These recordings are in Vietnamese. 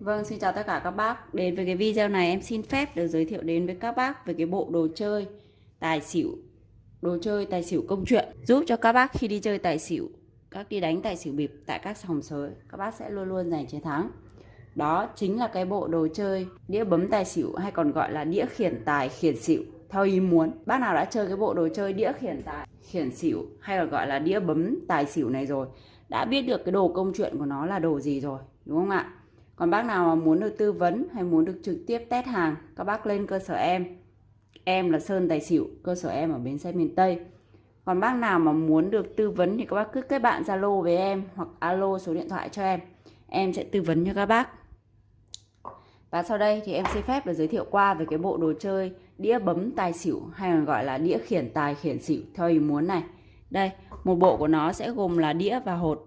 Vâng, xin chào tất cả các bác. Đến với cái video này em xin phép được giới thiệu đến với các bác về cái bộ đồ chơi tài xỉu. Đồ chơi tài xỉu công chuyện giúp cho các bác khi đi chơi tài xỉu, các đi đánh tài xỉu bịp tại các sòng sới, các bác sẽ luôn luôn giành chiến thắng. Đó chính là cái bộ đồ chơi đĩa bấm tài xỉu hay còn gọi là đĩa khiển tài khiển xỉu theo ý muốn. Bác nào đã chơi cái bộ đồ chơi đĩa khiển tài khiển xỉu hay là gọi là đĩa bấm tài xỉu này rồi, đã biết được cái đồ công chuyện của nó là đồ gì rồi, đúng không ạ? Còn bác nào mà muốn được tư vấn hay muốn được trực tiếp test hàng, các bác lên cơ sở em. Em là Sơn Tài Xỉu, cơ sở em ở bến xe miền Tây. Còn bác nào mà muốn được tư vấn thì các bác cứ kết bạn Zalo với em hoặc alo số điện thoại cho em. Em sẽ tư vấn cho các bác. Và sau đây thì em xin phép được giới thiệu qua về cái bộ đồ chơi đĩa bấm tài xỉu hay còn gọi là đĩa khiển tài khiển xỉu theo ý muốn này. Đây, một bộ của nó sẽ gồm là đĩa và hột.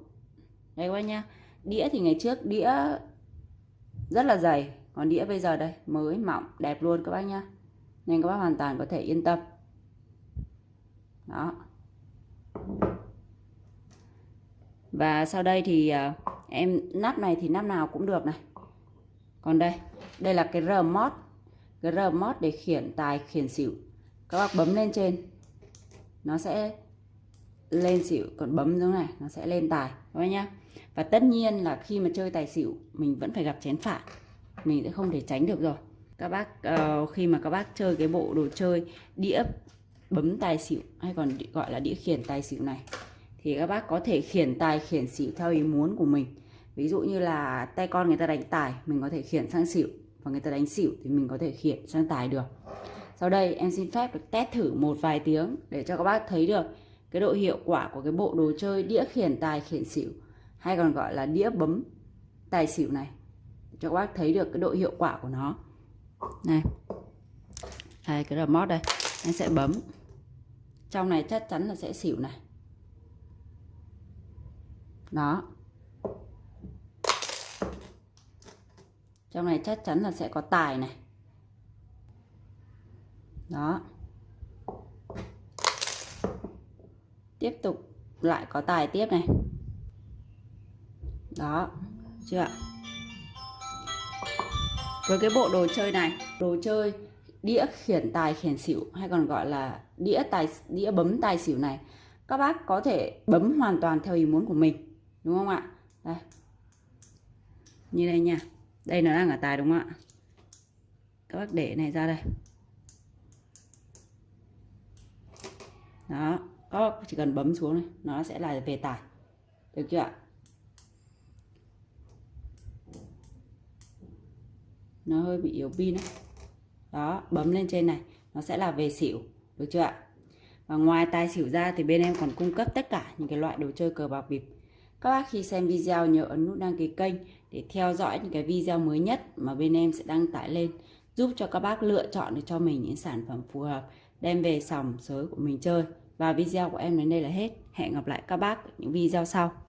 Đây các bác nhá. Đĩa thì ngày trước đĩa rất là dày. Còn đĩa bây giờ đây, mới, mỏng, đẹp luôn các bác nhá. Nên các bác hoàn toàn có thể yên tâm. Đó. Và sau đây thì à, em nắp này thì nắp nào cũng được này. Còn đây đây là cái remote cái remote để khiển tài, khiển xỉu. Các bác bấm lên trên. Nó sẽ lên xỉu còn bấm giống này nó sẽ lên tài các bác nhá. Và tất nhiên là khi mà chơi tài xỉu mình vẫn phải gặp chén phạt. Mình sẽ không thể tránh được rồi. Các bác uh, khi mà các bác chơi cái bộ đồ chơi đĩa bấm tài xỉu hay còn gọi là đĩa khiển tài xỉu này thì các bác có thể khiển tài khiển xỉu theo ý muốn của mình. Ví dụ như là tay con người ta đánh tài mình có thể khiển sang xỉu và người ta đánh xỉu thì mình có thể khiển sang tài được. Sau đây em xin phép được test thử một vài tiếng để cho các bác thấy được cái độ hiệu quả của cái bộ đồ chơi đĩa khiển tài khiển xỉu, hay còn gọi là đĩa bấm tài xỉu này. Cho các bác thấy được cái độ hiệu quả của nó. Này, đây, cái remote đây anh sẽ bấm. Trong này chắc chắn là sẽ xỉu này. Đó. Trong này chắc chắn là sẽ có tài này. Đó. Tiếp tục lại có tài tiếp này. Đó, chưa ạ? Với cái bộ đồ chơi này, đồ chơi đĩa khiển tài khiển xỉu hay còn gọi là đĩa tài, đĩa bấm tài xỉu này, các bác có thể bấm hoàn toàn theo ý muốn của mình, đúng không ạ? Đây. Như đây nha. Đây nó đang ở tài đúng không ạ? Các bác để này ra đây. Đó các chỉ cần bấm xuống này, nó sẽ là về tải. Được chưa ạ? Nó hơi bị yếu pin đấy đó, bấm lên trên này, nó sẽ là về xỉu. Được chưa ạ? Và ngoài tài xỉu ra thì bên em còn cung cấp tất cả những cái loại đồ chơi cờ bạc bịp các bác khi xem video nhớ ấn nút đăng ký kênh để theo dõi những cái video mới nhất mà bên em sẽ đăng tải lên, giúp cho các bác lựa chọn được cho mình những sản phẩm phù hợp, đem về sòng sới của mình chơi và video của em đến đây là hết. Hẹn gặp lại các bác những video sau.